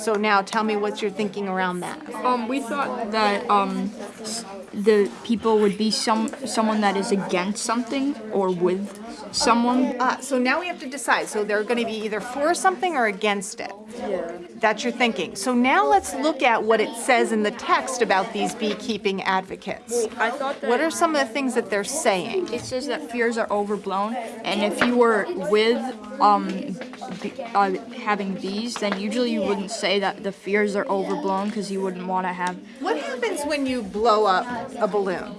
So now tell me what you're thinking around that. Um, we thought that um, the people would be some someone that is against something or with someone. Ah, so now we have to decide. So they're going to be either for something or against it. Yeah. That's your thinking. So now let's look at what it says in the text about these beekeeping advocates. I thought that What are some of the things that they're saying? it says that fears are overblown, and if you were with um, uh, having bees, then usually you wouldn't say that the fears are overblown because you wouldn't want to have. What happens when you blow up a balloon?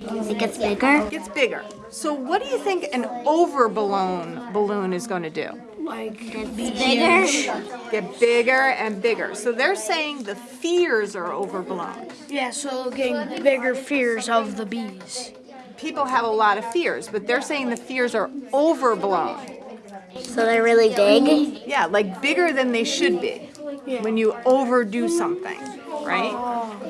It gets bigger. It gets bigger. So what do you think an overblown balloon is going to do? Like get bigger. Get bigger and bigger. So they're saying the fears are overblown. Yeah, so getting bigger fears of the bees. People have a lot of fears, but they're saying the fears are overblown. So they're really big. Yeah, like bigger than they should be when you overdo something, right?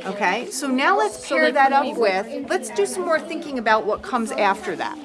Okay, so now let's pair they that up with, let's do some more thinking about what comes after that.